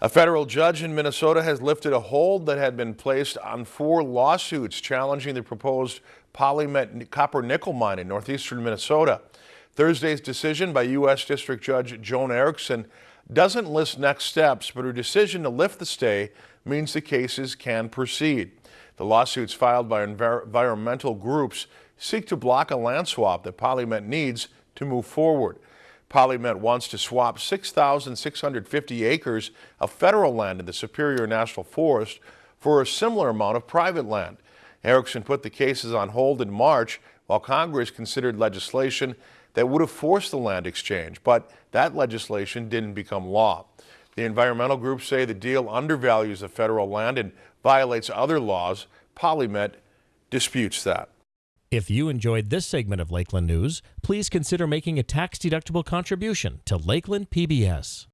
A federal judge in Minnesota has lifted a hold that had been placed on four lawsuits challenging the proposed Polymet copper nickel mine in northeastern Minnesota. Thursday's decision by U.S. District Judge Joan Ericksen doesn't list next steps, but her decision to lift the stay means the cases can proceed. The lawsuits filed by environmental groups seek to block a land swap that Polymet needs to move forward. Polymet wants to swap 6,650 acres of federal land in the Superior National Forest for a similar amount of private land. Ericksen put the cases on hold in March while Congress considered legislation that would have forced the land exchange, but that legislation didn't become law. The environmental groups say the deal undervalues the federal land and violates other laws. Polymet disputes that. If you enjoyed this segment of Lakeland News, please consider making a tax-deductible contribution to Lakeland PBS.